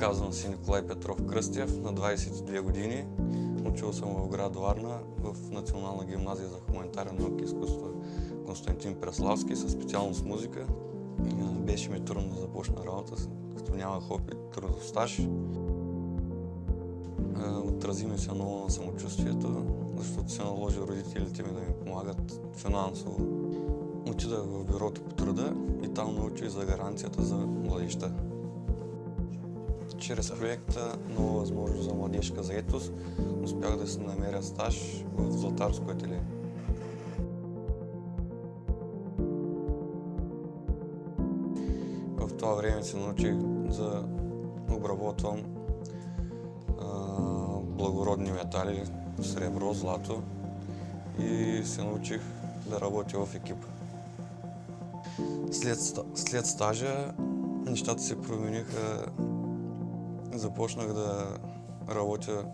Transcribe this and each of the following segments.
Казвам си Николай Петров Кръстев, на 22 години. Учил съм в град Варна в Национална гимназия за хуманитарен науки и изкуство Константин Преславски със специалност музика. Беше ми трудно да започна работа, като нямах опит трудов стаж. Отрази ми се много на самочувствието, защото се наложи родителите ми да ми помагат финансово. Отидах в бюрото по труда и там научих за гаранцията за младеща. Чрез проекта Нова възможност за младежка заетост успях да се намеря стаж в Златарско ателие. В това време се научих да обработвам благородни метали, сребро, злато и се научих да работя в екип. След, след стажа нещата се промениха. Започнах да работя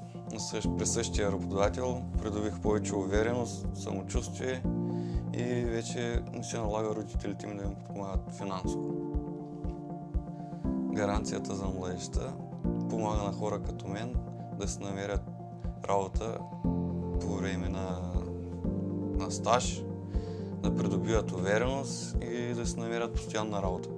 при същия работодател, придобих повече увереност, самочувствие и вече не се налага родителите ми да ми подпомагат финансово. Гаранцията за младежта помага на хора като мен да се намерят работа по време на, на стаж, да придобиват увереност и да се намерят постоянна работа.